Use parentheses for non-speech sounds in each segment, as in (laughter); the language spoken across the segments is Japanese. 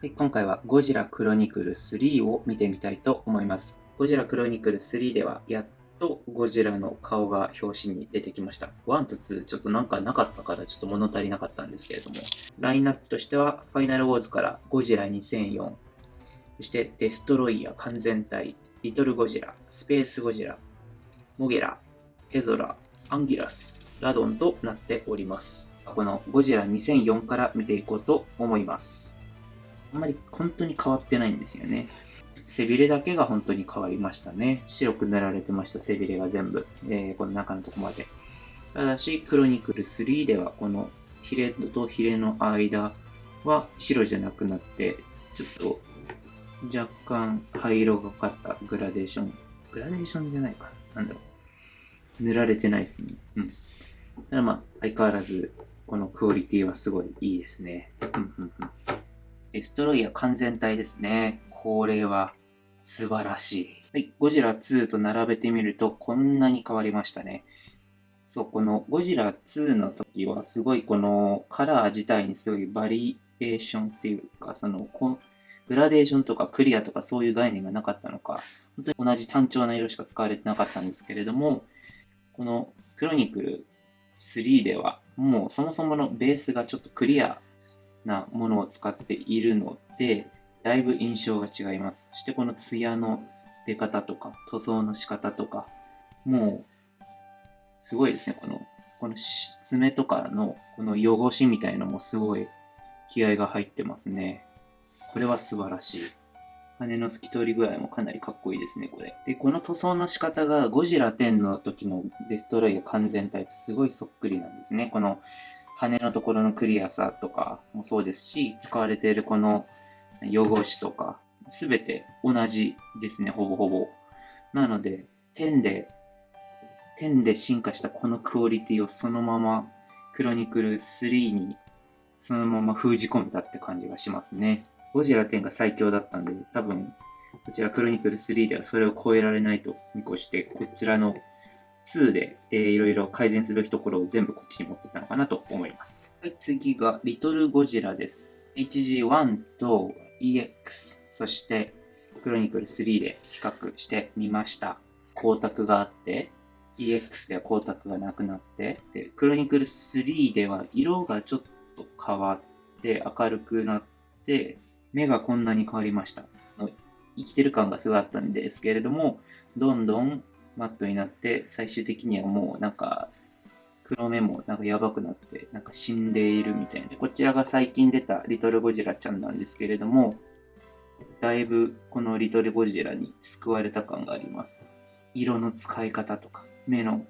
今回はゴジラクロニクル3を見てみたいと思います。ゴジラクロニクル3ではやっとゴジラの顔が表紙に出てきました。1と2ちょっとなんかなかったからちょっと物足りなかったんですけれども、ラインナップとしてはファイナルウォーズからゴジラ2004、そしてデストロイヤー完全体、リトルゴジラ、スペースゴジラ、モゲラ、ヘドラ、アンギラス、ラドンとなっております。このゴジラ2004から見ていこうと思います。あんまり本当に変わってないんですよね。背びれだけが本当に変わりましたね。白く塗られてました、背びれが全部。えー、この中のとこまで。ただし、クロニクル3では、このヒレとヒレの間は白じゃなくなって、ちょっと若干灰色がかったグラデーション。グラデーションじゃないかな。なんだろう。塗られてないですね。うん。ただまあ、相変わらず、このクオリティはすごいいいですね。うんうんうん。デストロイヤ完全体ですね。これは素晴らしい。はい、ゴジラ2と並べてみるとこんなに変わりましたね。そう、このゴジラ2の時はすごいこのカラー自体にすごいバリエーションっていうか、そのグラデーションとかクリアとかそういう概念がなかったのか、本当に同じ単調な色しか使われてなかったんですけれども、このクロニクル3ではもうそもそものベースがちょっとクリアなものを使っているので、だいぶ印象が違います。そしてこの艶の出方とか、塗装の仕方とか、もう、すごいですね。この、この爪とかのこの汚しみたいのもすごい気合が入ってますね。これは素晴らしい。羽の透き通り具合もかなりかっこいいですね、これ。で、この塗装の仕方がゴジラ10の時のデストロイヤ完全体とすごいそっくりなんですね。この羽のところのクリアさとかもそうですし、使われているこの汚しとか、すべて同じですね、ほぼほぼ。なので、10で、10で進化したこのクオリティをそのままクロニクル3にそのまま封じ込めたって感じがしますね。ゴジラ10が最強だったんで、多分、こちらクロニクル3ではそれを超えられないと見越して、こちらの2で、えー、いろいろ改善すべきところを全部こっちに持ってったのかなと思います。はい、次が、リトルゴジラです。HG1 と EX、そしてクロニクル3で比較してみました。光沢があって、EX では光沢がなくなって、で、クロニクル3では色がちょっと変わって明るくなって、目がこんなに変わりました。生きてる感がすごいあったんですけれども、どんどんマットになって、最終的にはもうなんか、黒目もなんかやばくなって、なんか死んでいるみたいな。こちらが最近出たリトルゴジラちゃんなんですけれども、だいぶこのリトルゴジラに救われた感があります。色の使い方とか、目の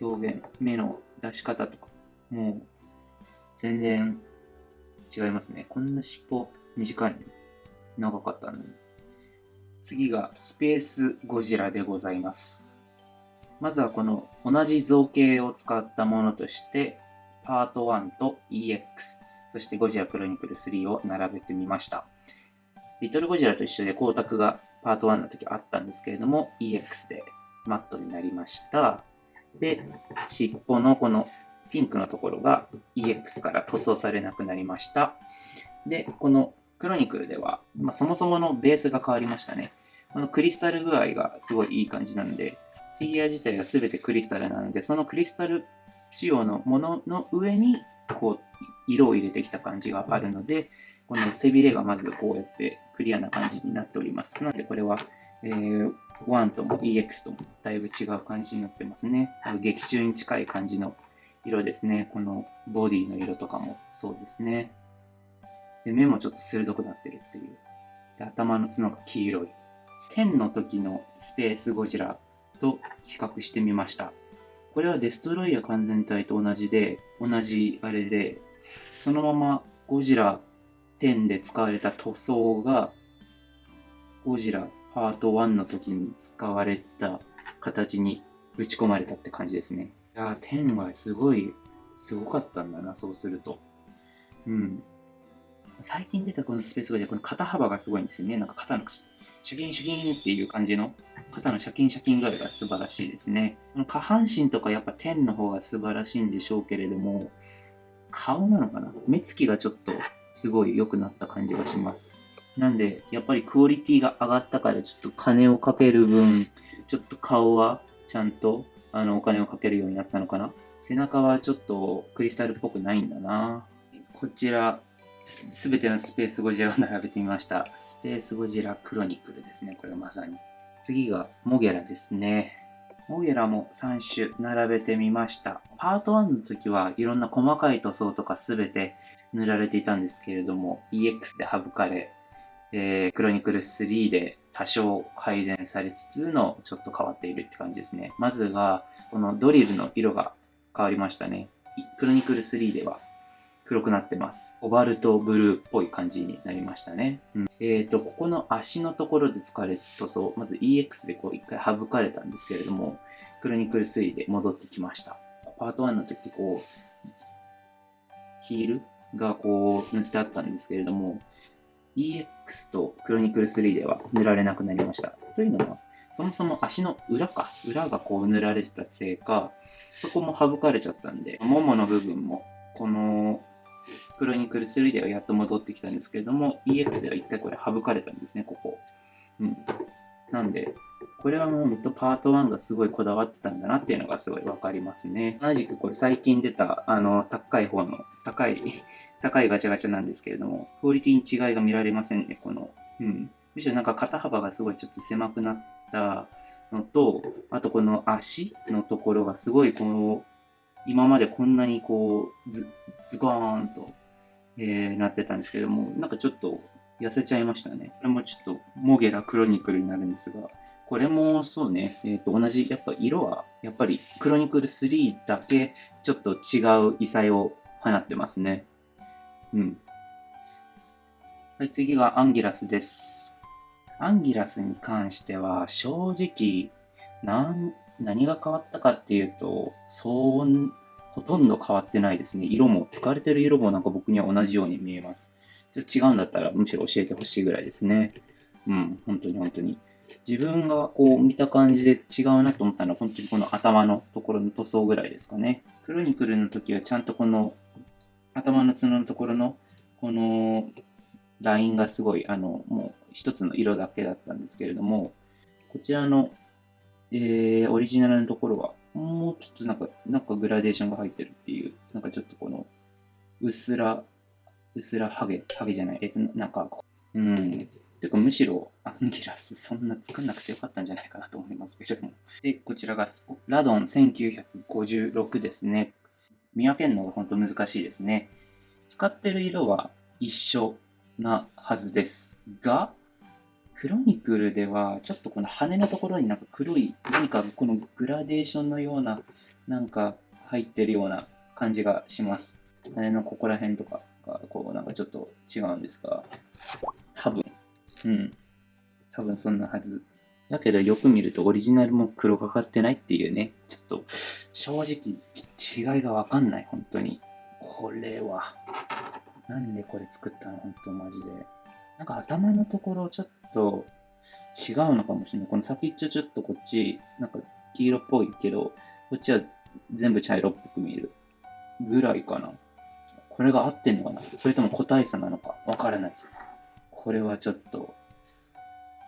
表現、目の出し方とか、もう全然違いますね。こんな尻尾短いの長かったのに。次がスペースゴジラでございます。まずはこの同じ造形を使ったものとして、パート1と EX、そしてゴジラクロニクル3を並べてみました。リトルゴジラと一緒で光沢がパート1の時あったんですけれども、EX でマットになりました。で、尻尾のこのピンクのところが EX から塗装されなくなりました。で、このクロニクルでは、まあ、そもそものベースが変わりましたね。このクリスタル具合がすごいいい感じなんで、フィギュア自体が全てクリスタルなので、そのクリスタル仕様のものの上に、こう、色を入れてきた感じがあるので、この背びれがまずこうやってクリアな感じになっております。なのでこれは、えー、1とも EX ともだいぶ違う感じになってますね。劇中に近い感じの色ですね。このボディの色とかもそうですね。で、目もちょっと鋭くなってるっていう。で、頭の角が黄色い。10の時のスペースゴジラと比較してみました。これはデストロイヤー完全体と同じで、同じあれで、そのままゴジラ10で使われた塗装が、ゴジラパート1の時に使われた形に打ち込まれたって感じですね。いやー、10はすごい、すごかったんだな、そうすると。うん。最近出たこのスペースゴジラ、この肩幅がすごいんですよね。なんか肩のシャキンシャキンっていう感じの肩のシャキンシャキン具合が素晴らしいですね。この下半身とかやっぱ天の方が素晴らしいんでしょうけれども、顔なのかな？目つきがちょっとすごい良くなった感じがします。なんで、やっぱりクオリティが上がったから、ちょっと金をかける分、ちょっと顔はちゃんと、あの、お金をかけるようになったのかな？背中はちょっとクリスタルっぽくないんだな。こちら、すべてのスペースゴジラを並べてみました。スペースゴジラクロニクルですね、これまさに。次がモゲラですね。モゲラも3種並べてみました。パート1の時はいろんな細かい塗装とかすべて塗られていたんですけれども、EX で省かれ、えー、クロニクル3で多少改善されつつのちょっと変わっているって感じですね。まずが、このドリルの色が変わりましたね。クロニクル3では黒くなってます。コバルトブルーっぽい感じになりましたね。うん、えっ、ー、と、ここの足のところで使われた塗装、まず EX でこう一回省かれたんですけれども、クロニクル3で戻ってきました。パート1の時こう、ヒールがこう塗ってあったんですけれども、EX とクロニクル3では塗られなくなりました。というのは、そもそも足の裏か、裏がこう塗られてたせいか、そこも省かれちゃったんで、ももの部分も、このクロニクル3ではやっと戻ってきたんですけれども、EX では一回これ省かれたんですね、ここ。うん。なんで、これはもうほんとパート1がすごいこだわってたんだなっていうのがすごいわかりますね。同じくこれ最近出た、あの、高い方の、高い (laughs) 高いガチャガチャなんですけれども、クオリティに違いが見られませんね、この。うん。むしろなんか肩幅がすごいちょっと狭くなったのと、あとこの足のところがすごいこの、今までこんなにこう、ズ、ズゴーンと、えー、なってたんですけども、なんかちょっと痩せちゃいましたね。これもちょっと、モゲラクロニクルになるんですが、これもそうね、えっ、ー、と、同じ、やっぱ色は、やっぱりクロニクル3だけ、ちょっと違う異彩を放ってますね。うん。はい、次がアンギラスです。アンギラスに関しては、正直、なん、何が変わったかっていうと、そう、ほとんど変わってないですね。色も、使われてる色もなんか僕には同じように見えます。ちょっと違うんだったら、むしろ教えてほしいぐらいですね。うん、本当に本当に。自分がこう見た感じで違うなと思ったのは、本当にこの頭のところの塗装ぐらいですかね。クロニクルの時はちゃんとこの頭の角のところのこのラインがすごい、あの、もう一つの色だけだったんですけれども、こちらの、えー、オリジナルのところは、もうちょっとなんか、なんかグラデーションが入ってるっていう、なんかちょっとこの、うっすら、うっすらハゲ、ハゲじゃない、えっと、なんか、うん。てか、むしろ、アンギラス、そんな作んなくてよかったんじゃないかなと思いますけれども。で、こちらが、ラドン1956ですね。見分けるのが本当難しいですね。使ってる色は一緒なはずですが、クロニクルでは、ちょっとこの羽のところになんか黒い、何かこのグラデーションのような、なんか入ってるような感じがします。羽のここら辺とかが、こうなんかちょっと違うんですが、多分、うん。多分そんなはず。だけどよく見るとオリジナルも黒がかってないっていうね、ちょっと正直違いがわかんない、本当に。これは。なんでこれ作ったの？本当マジで。なんか頭のところちょっと違うのかもしれない。この先っちょちょっとこっち、なんか黄色っぽいけど、こっちは全部茶色っぽく見える。ぐらいかな。これが合ってんのかなそれとも個体差なのかわからないです。これはちょっと、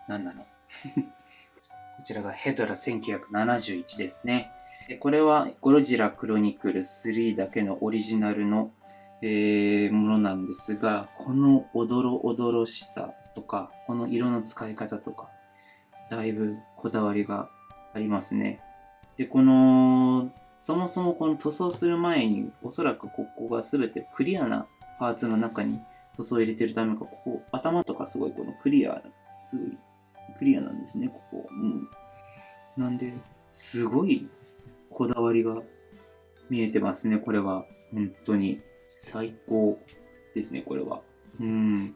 何なの (laughs) こちらがヘドラ1971ですね。これはゴロジラクロニクル3だけのオリジナルの、えー、ものなんですが、このおどろおどろしさとか、この色の使い方とか、だいぶこだわりがありますね。で、この、そもそもこの塗装する前に、おそらくここが全てクリアなパーツの中に塗装を入れてるためか、ここ、頭とかすごいこのクリア、すごいクリアなんですね、ここ。うん。なんで、すごいこだわりが見えてますね、これは。本当に。最高ですね、これは。うん。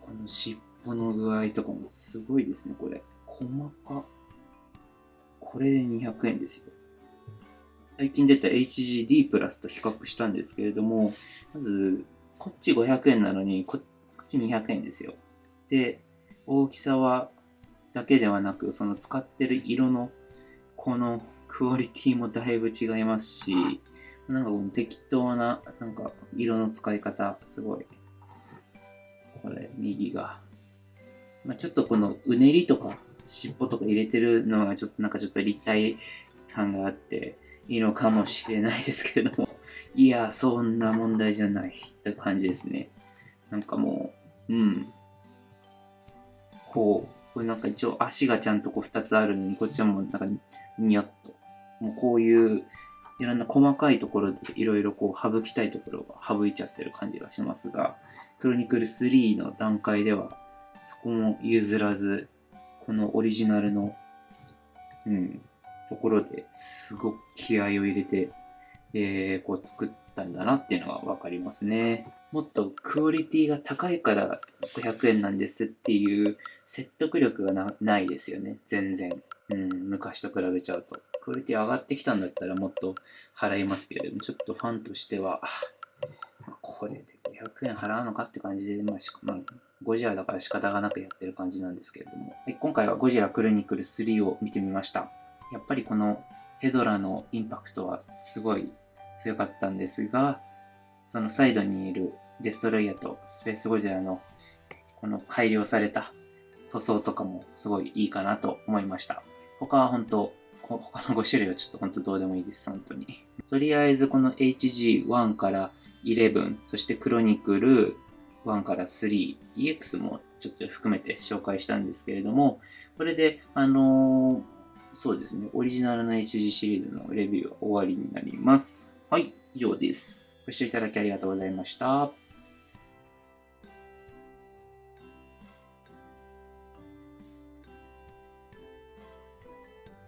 この尻尾の具合とかもすごいですね、これ。細か。これで200円ですよ。最近出た HGD プラスと比較したんですけれども、まず、こっち500円なのにこ、っち200円ですよ。で、大きさは、だけではなく、その使ってる色の、このクオリティもだいぶ違いますし、なんか適当な、なんか色の使い方、すごいこれ、右が。まあ、ちょっとこのうねりとか尻尾とか入れてるのがちょっとなんかちょっと立体感があっていいのかもしれないですけれども、(laughs) いや、そんな問題じゃないって感じですね。なんかもう、うん。こう、これなんか一応足がちゃんとこう2つあるのに、こっちはもうなんかニヤッと。もうこういういろんな細かいところでいろいろこう省きたいところが省いちゃってる感じがしますが、クロニクル3の段階ではそこも譲らず、このオリジナルの、うん、ところですごく気合を入れて、えー、こう作ったんだなっていうのがわかりますね。もっとクオリティが高いから500円なんですっていう説得力がないですよね。全然。うん、昔と比べちゃうと。クオリティ上がってきたんだったらもっと払いますけれども、ちょっとファンとしては、これで500円払うのかって感じで、まあ、まあ、ゴジラだから仕方がなくやってる感じなんですけれども、今回はゴジラクロニクル3を見てみました。やっぱりこのヘドラのインパクトはすごい強かったんですが、そのサイドにいるデストロイヤーとスペースゴジラのこの改良された塗装とかもすごいいいかなと思いました。他は本当、他の5種類はちょっと本当どうでもいいです、本当に。とりあえずこの HG1 から11、そしてクロニクル1から3、EX もちょっと含めて紹介したんですけれども、これで、あのー、そうですね、オリジナルの HG シリーズのレビューは終わりになります。はい、以上です。ご視聴いただきありがとうございました。